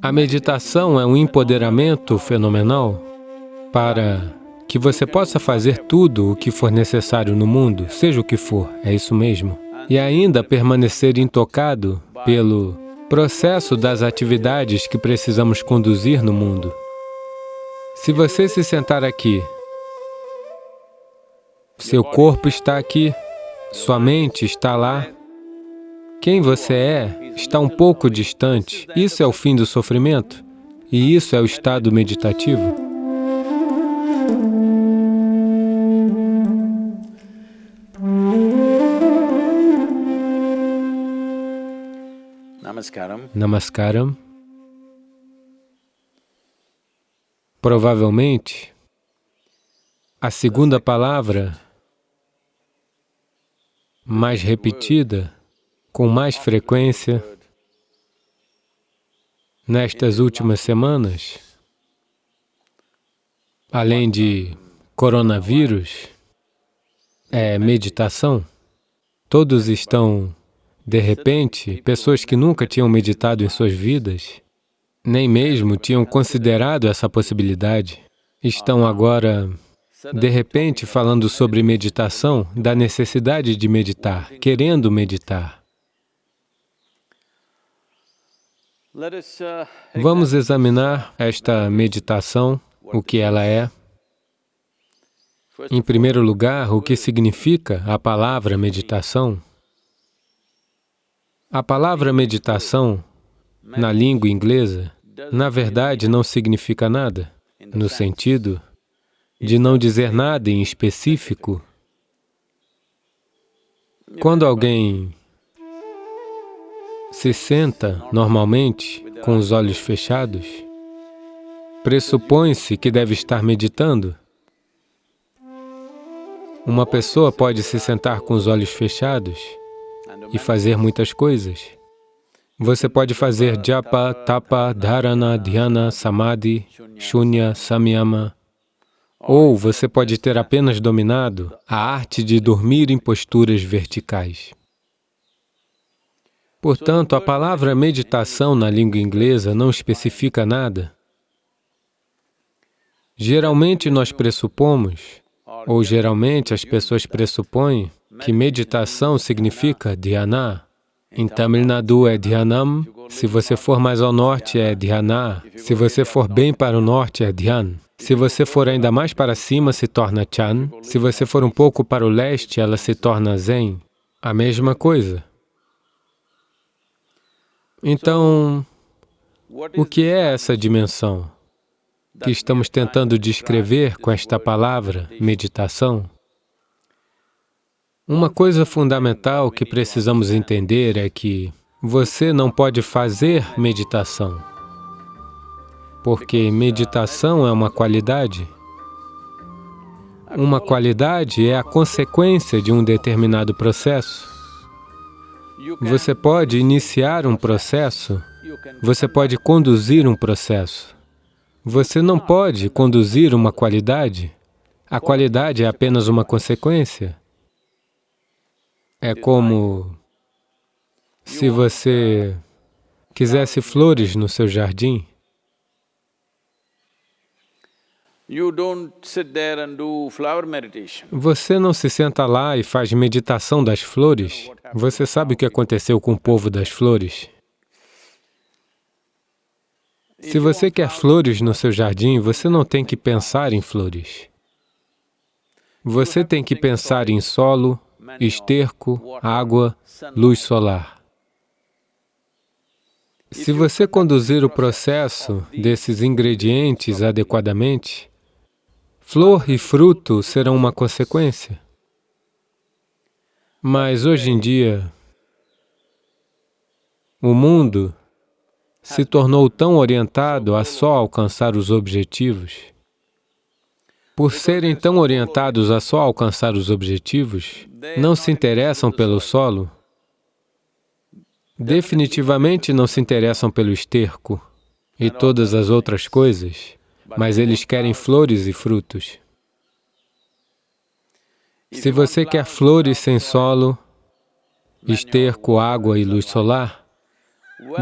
A meditação é um empoderamento fenomenal para que você possa fazer tudo o que for necessário no mundo, seja o que for, é isso mesmo, e ainda permanecer intocado pelo processo das atividades que precisamos conduzir no mundo. Se você se sentar aqui, seu corpo está aqui, sua mente está lá, quem você é está um pouco distante. Isso é o fim do sofrimento e isso é o estado meditativo. Namaskaram. Namaskaram. Provavelmente, a segunda palavra mais repetida, com mais frequência, nestas últimas semanas, além de coronavírus, é meditação. Todos estão de repente, pessoas que nunca tinham meditado em suas vidas, nem mesmo tinham considerado essa possibilidade, estão agora, de repente, falando sobre meditação, da necessidade de meditar, querendo meditar. Vamos examinar esta meditação, o que ela é. Em primeiro lugar, o que significa a palavra meditação. A palavra meditação, na língua inglesa, na verdade não significa nada, no sentido de não dizer nada em específico. Quando alguém se senta, normalmente, com os olhos fechados, pressupõe-se que deve estar meditando. Uma pessoa pode se sentar com os olhos fechados e fazer muitas coisas. Você pode fazer japa, tapa, dharana, dhyana, samadhi, shunya, samyama. Ou você pode ter apenas dominado a arte de dormir em posturas verticais. Portanto, a palavra meditação na língua inglesa não especifica nada. Geralmente nós pressupomos, ou geralmente as pessoas pressupõem, que meditação significa dhyana. Em Tamil Nadu é dhyanam, se você for mais ao norte é dhyana, se você for bem para o norte é dhyan. Se você for ainda mais para cima, se torna chan. Se você for um pouco para o leste, ela se torna zen. A mesma coisa. Então, o que é essa dimensão que estamos tentando descrever com esta palavra, meditação? Uma coisa fundamental que precisamos entender é que você não pode fazer meditação, porque meditação é uma qualidade. Uma qualidade é a consequência de um determinado processo. Você pode iniciar um processo, você pode conduzir um processo. Você não pode conduzir uma qualidade. A qualidade é apenas uma consequência. É como se você quisesse flores no seu jardim. Você não se senta lá e faz meditação das flores. Você sabe o que aconteceu com o povo das flores? Se você quer flores no seu jardim, você não tem que pensar em flores. Você tem que pensar em solo, esterco, água, luz solar. Se você conduzir o processo desses ingredientes adequadamente, flor e fruto serão uma consequência. Mas hoje em dia, o mundo se tornou tão orientado a só alcançar os objetivos. Por serem tão orientados a só alcançar os objetivos, não se interessam pelo solo, definitivamente não se interessam pelo esterco e todas as outras coisas, mas eles querem flores e frutos. Se você quer flores sem solo, esterco, água e luz solar,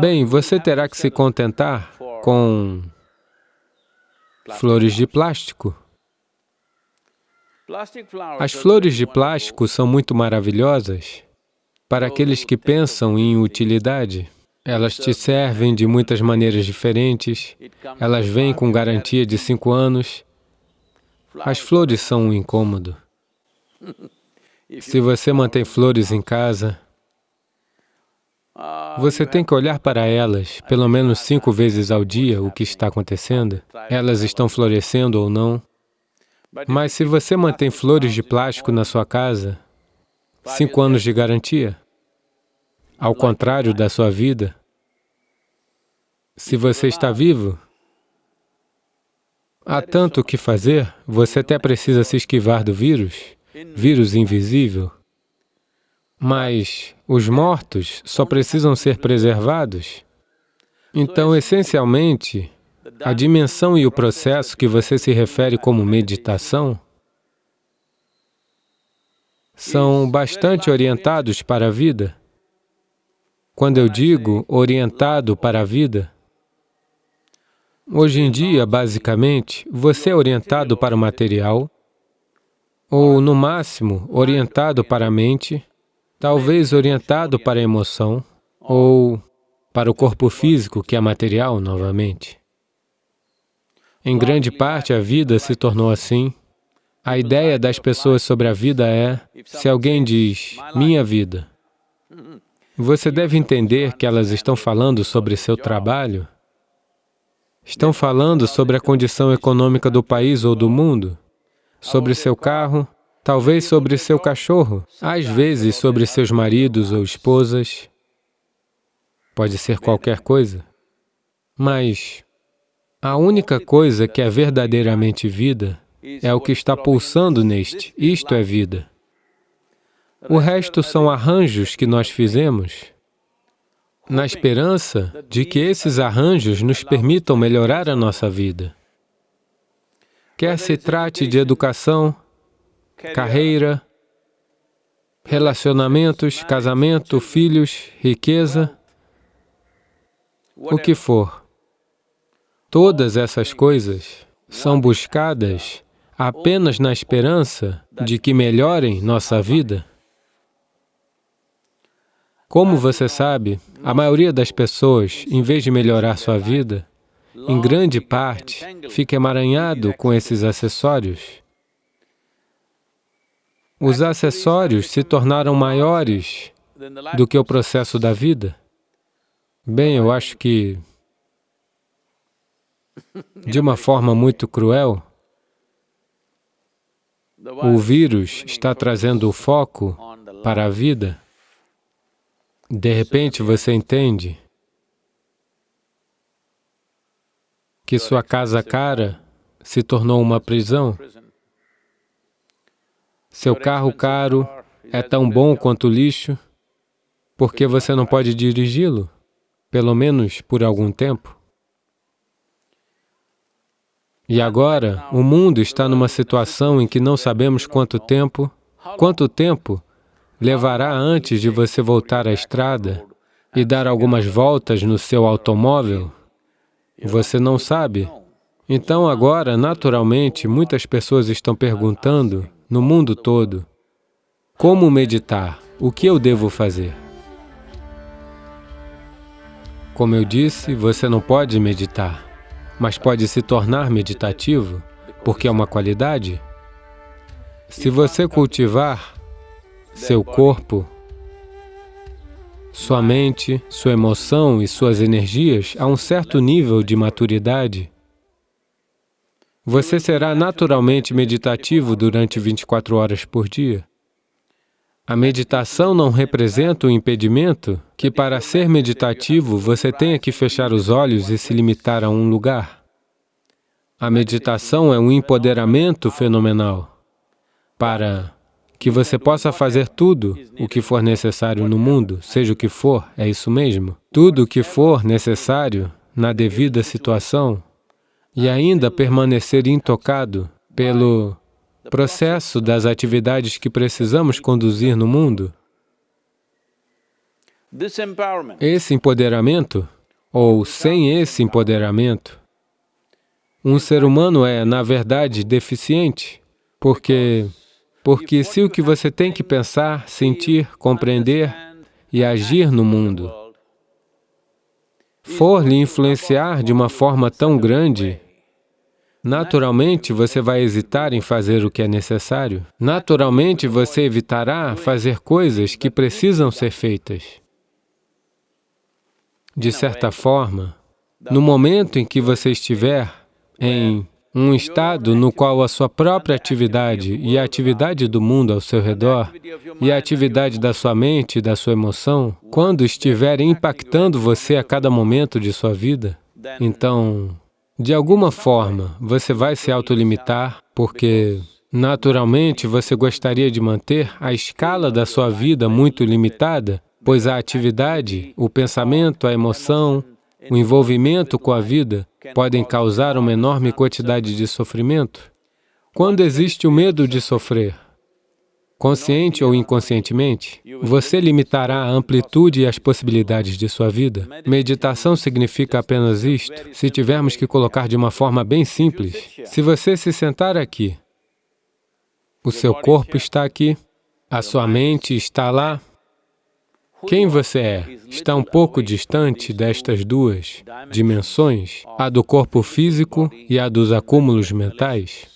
Bem, você terá que se contentar com flores de plástico. As flores de plástico são muito maravilhosas para aqueles que pensam em utilidade. Elas te servem de muitas maneiras diferentes, elas vêm com garantia de cinco anos. As flores são um incômodo. Se você mantém flores em casa, você tem que olhar para elas pelo menos cinco vezes ao dia o que está acontecendo. Elas estão florescendo ou não. Mas se você mantém flores de plástico na sua casa, cinco anos de garantia. Ao contrário da sua vida, se você está vivo, há tanto o que fazer, você até precisa se esquivar do vírus, vírus invisível. Mas os mortos só precisam ser preservados. Então, essencialmente, a dimensão e o processo que você se refere como meditação são bastante orientados para a vida. Quando eu digo orientado para a vida, hoje em dia, basicamente, você é orientado para o material, ou, no máximo, orientado para a mente, talvez orientado para a emoção, ou para o corpo físico, que é material, novamente. Em grande parte, a vida se tornou assim. A ideia das pessoas sobre a vida é, se alguém diz, minha vida, você deve entender que elas estão falando sobre seu trabalho, estão falando sobre a condição econômica do país ou do mundo, sobre seu carro, talvez sobre seu cachorro, às vezes sobre seus maridos ou esposas, pode ser qualquer coisa. Mas a única coisa que é verdadeiramente vida é o que está pulsando neste, isto é vida. O resto são arranjos que nós fizemos na esperança de que esses arranjos nos permitam melhorar a nossa vida. Quer se trate de educação, carreira, relacionamentos, casamento, filhos, riqueza, o que for. Todas essas coisas são buscadas apenas na esperança de que melhorem nossa vida. Como você sabe, a maioria das pessoas, em vez de melhorar sua vida, em grande parte, fica emaranhado com esses acessórios. Os acessórios se tornaram maiores do que o processo da vida. Bem, eu acho que, de uma forma muito cruel, o vírus está trazendo o foco para a vida de repente você entende que sua casa cara se tornou uma prisão. Seu carro caro é tão bom quanto lixo, porque você não pode dirigi-lo, pelo menos por algum tempo. E agora, o mundo está numa situação em que não sabemos quanto tempo, quanto tempo levará antes de você voltar à estrada e dar algumas voltas no seu automóvel? Você não sabe. Então agora, naturalmente, muitas pessoas estão perguntando, no mundo todo, como meditar? O que eu devo fazer? Como eu disse, você não pode meditar, mas pode se tornar meditativo, porque é uma qualidade. Se você cultivar seu corpo, sua mente, sua emoção e suas energias a um certo nível de maturidade, você será naturalmente meditativo durante 24 horas por dia. A meditação não representa um impedimento que para ser meditativo você tenha que fechar os olhos e se limitar a um lugar. A meditação é um empoderamento fenomenal. Para que você possa fazer tudo o que for necessário no mundo, seja o que for, é isso mesmo. Tudo o que for necessário na devida situação e ainda permanecer intocado pelo processo das atividades que precisamos conduzir no mundo. Esse empoderamento, ou sem esse empoderamento, um ser humano é, na verdade, deficiente, porque, porque se o que você tem que pensar, sentir, compreender e agir no mundo for lhe influenciar de uma forma tão grande, naturalmente você vai hesitar em fazer o que é necessário. Naturalmente você evitará fazer coisas que precisam ser feitas. De certa forma, no momento em que você estiver em um estado no qual a sua própria atividade e a atividade do mundo ao seu redor e a atividade da sua mente e da sua emoção, quando estiverem impactando você a cada momento de sua vida, então, de alguma forma, você vai se autolimitar porque, naturalmente, você gostaria de manter a escala da sua vida muito limitada, pois a atividade, o pensamento, a emoção, o envolvimento com a vida podem causar uma enorme quantidade de sofrimento. Quando existe o medo de sofrer, consciente ou inconscientemente, você limitará a amplitude e as possibilidades de sua vida. Meditação significa apenas isto. Se tivermos que colocar de uma forma bem simples, se você se sentar aqui, o seu corpo está aqui, a sua mente está lá, quem você é está um pouco distante destas duas dimensões, a do corpo físico e a dos acúmulos mentais.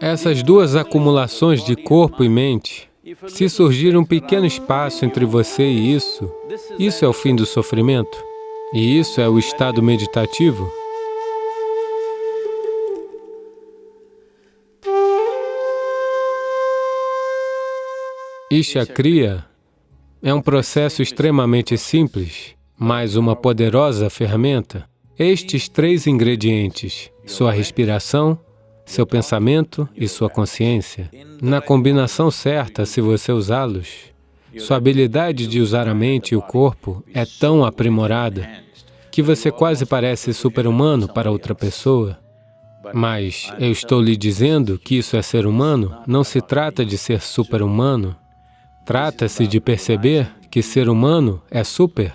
Essas duas acumulações de corpo e mente, se surgir um pequeno espaço entre você e isso, isso é o fim do sofrimento. E isso é o estado meditativo. Isha Kriya é um processo extremamente simples, mas uma poderosa ferramenta. Estes três ingredientes, sua respiração, seu pensamento e sua consciência, na combinação certa, se você usá-los, sua habilidade de usar a mente e o corpo é tão aprimorada que você quase parece super-humano para outra pessoa. Mas eu estou lhe dizendo que isso é ser humano, não se trata de ser super-humano, Trata-se de perceber que ser humano é super